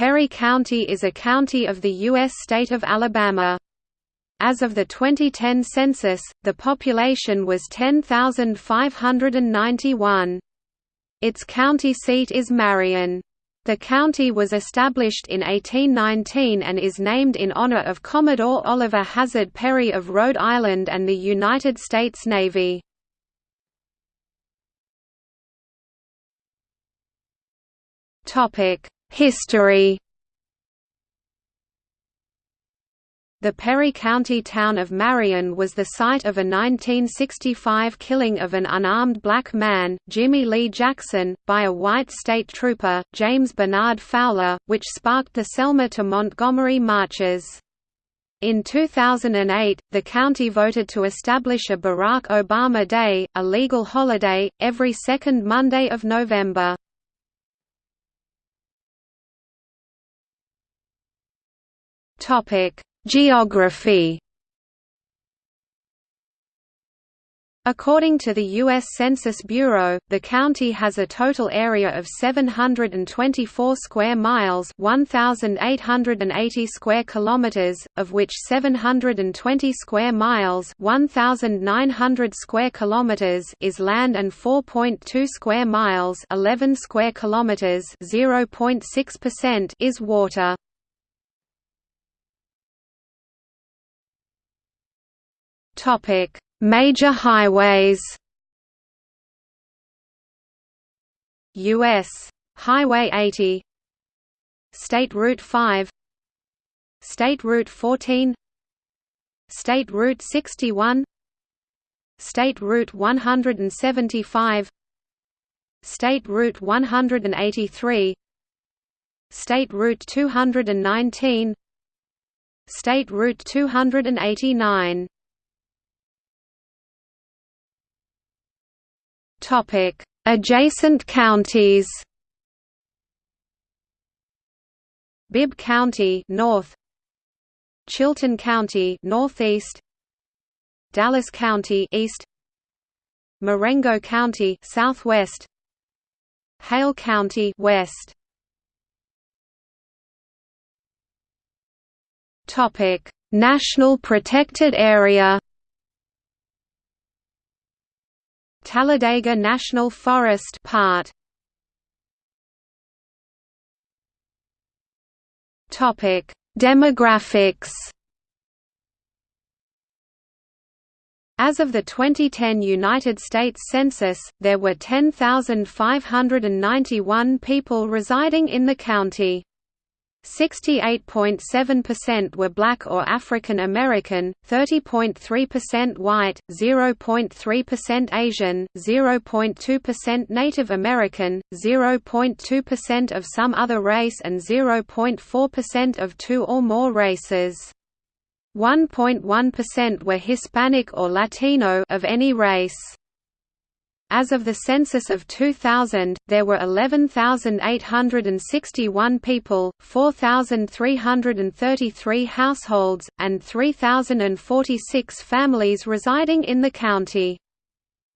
Perry County is a county of the U.S. state of Alabama. As of the 2010 census, the population was 10,591. Its county seat is Marion. The county was established in 1819 and is named in honor of Commodore Oliver Hazard Perry of Rhode Island and the United States Navy. History The Perry County town of Marion was the site of a 1965 killing of an unarmed black man, Jimmy Lee Jackson, by a white state trooper, James Bonard Fowler, which sparked the Selma to Montgomery marches. In 2008, the county voted to establish a Barack Obama Day, a legal holiday, every second Monday of November. Topic Geography According to the U.S. Census Bureau, the county has a total area of 724 square miles 1,880 square kilometers, of which 720 square miles 1,900 square kilometers is land and 4.2 square miles 11 square kilometers 0.6% is water. Topic: Major highways. US Highway 80 State Route 5 State Route 14 State Route 61 State Route 175 State Route 183 State Route 219 State Route 289 Topic: Adjacent counties. Bibb County north Chilton County northeast Dallas County east Marengo County southwest Hale County west Topic National Protected Area Talladega National Forest part. Topic: Demographics. As of the 2010 United States Census, there were 10,591 people residing in the county. 68.7% were black or African American, 30.3% white, 0.3% Asian, 0.2% Native American, 0.2% of some other race and 0.4% of two or more races. 1.1% were Hispanic or Latino of any race. As of the census of 2000, there were 11,861 people, 4,333 households, and 3,046 families residing in the county.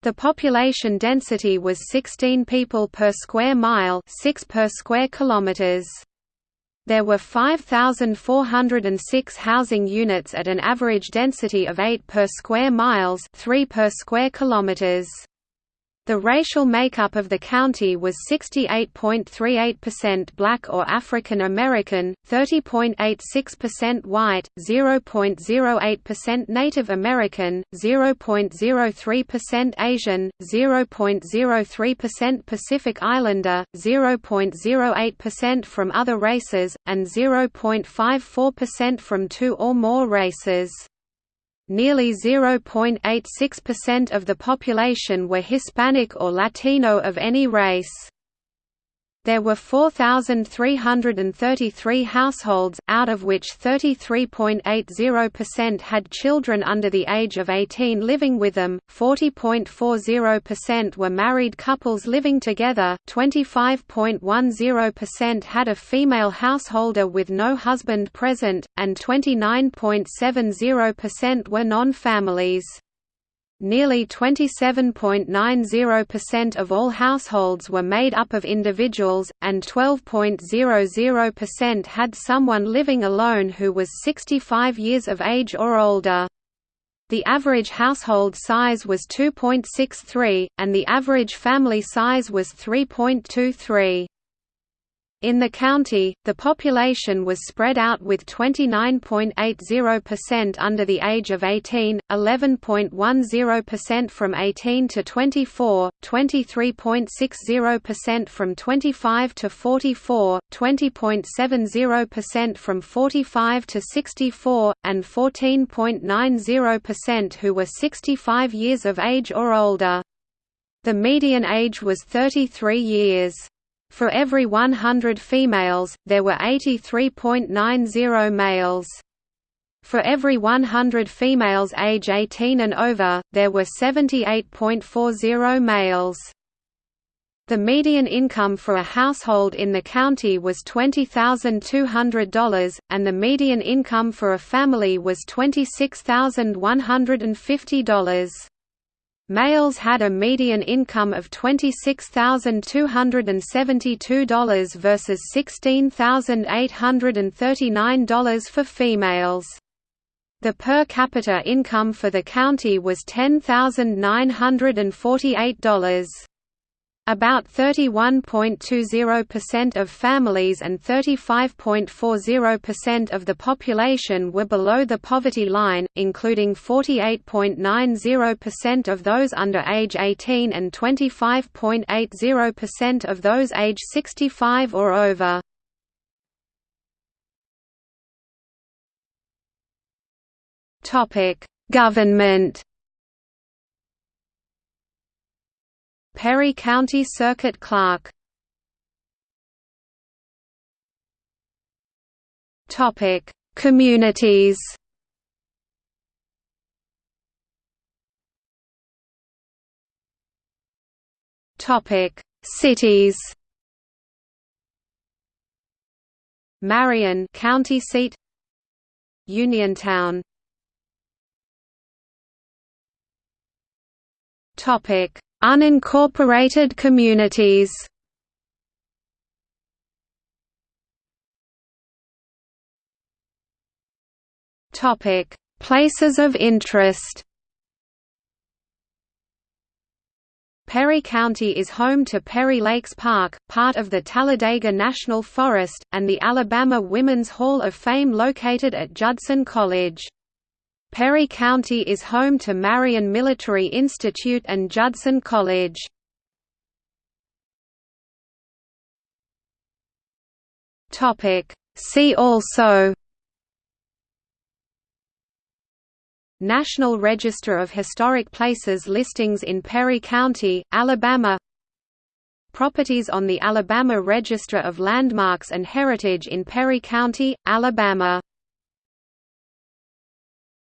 The population density was 16 people per square mile 6 per square kilometers. There were 5,406 housing units at an average density of 8 per square miles 3 per square kilometers. The racial makeup of the county was 68.38% black or African American, 30.86% white, 0.08% Native American, 0.03% Asian, 0.03% Pacific Islander, 0.08% from other races, and 0.54% from two or more races. Nearly 0.86% of the population were Hispanic or Latino of any race. There were 4,333 households, out of which 33.80% had children under the age of 18 living with them, 40.40% were married couples living together, 25.10% had a female householder with no husband present, and 29.70% were non-families. Nearly 27.90% of all households were made up of individuals, and 12.00% had someone living alone who was 65 years of age or older. The average household size was 2.63, and the average family size was 3.23. In the county, the population was spread out with 29.80% under the age of 18, 11.10% from 18 to 24, 23.60% from 25 to 44, 20.70% from 45 to 64, and 14.90% who were 65 years of age or older. The median age was 33 years. For every 100 females, there were 83.90 males. For every 100 females age 18 and over, there were 78.40 males. The median income for a household in the county was $20,200, and the median income for a family was $26,150. Males had a median income of $26,272 versus $16,839 for females. The per capita income for the county was $10,948. About 31.20% of families and 35.40% of the population were below the poverty line, including 48.90% of those under age 18 and 25.80% of those age 65 or over. Government Perry County Circuit Clerk Topic: Communities. Topic: Cities. Marion, county seat. Uniontown. Topic: Unincorporated communities Topic: Places of interest. Perry County is home to Perry Lakes Park, part of the Talladega National Forest, and the Alabama Women's Hall of Fame located at Judson College. Perry County is home to Marion Military Institute and Judson College. See also National Register of Historic Places listings in Perry County, Alabama Properties on the Alabama Register of Landmarks and Heritage in Perry County, Alabama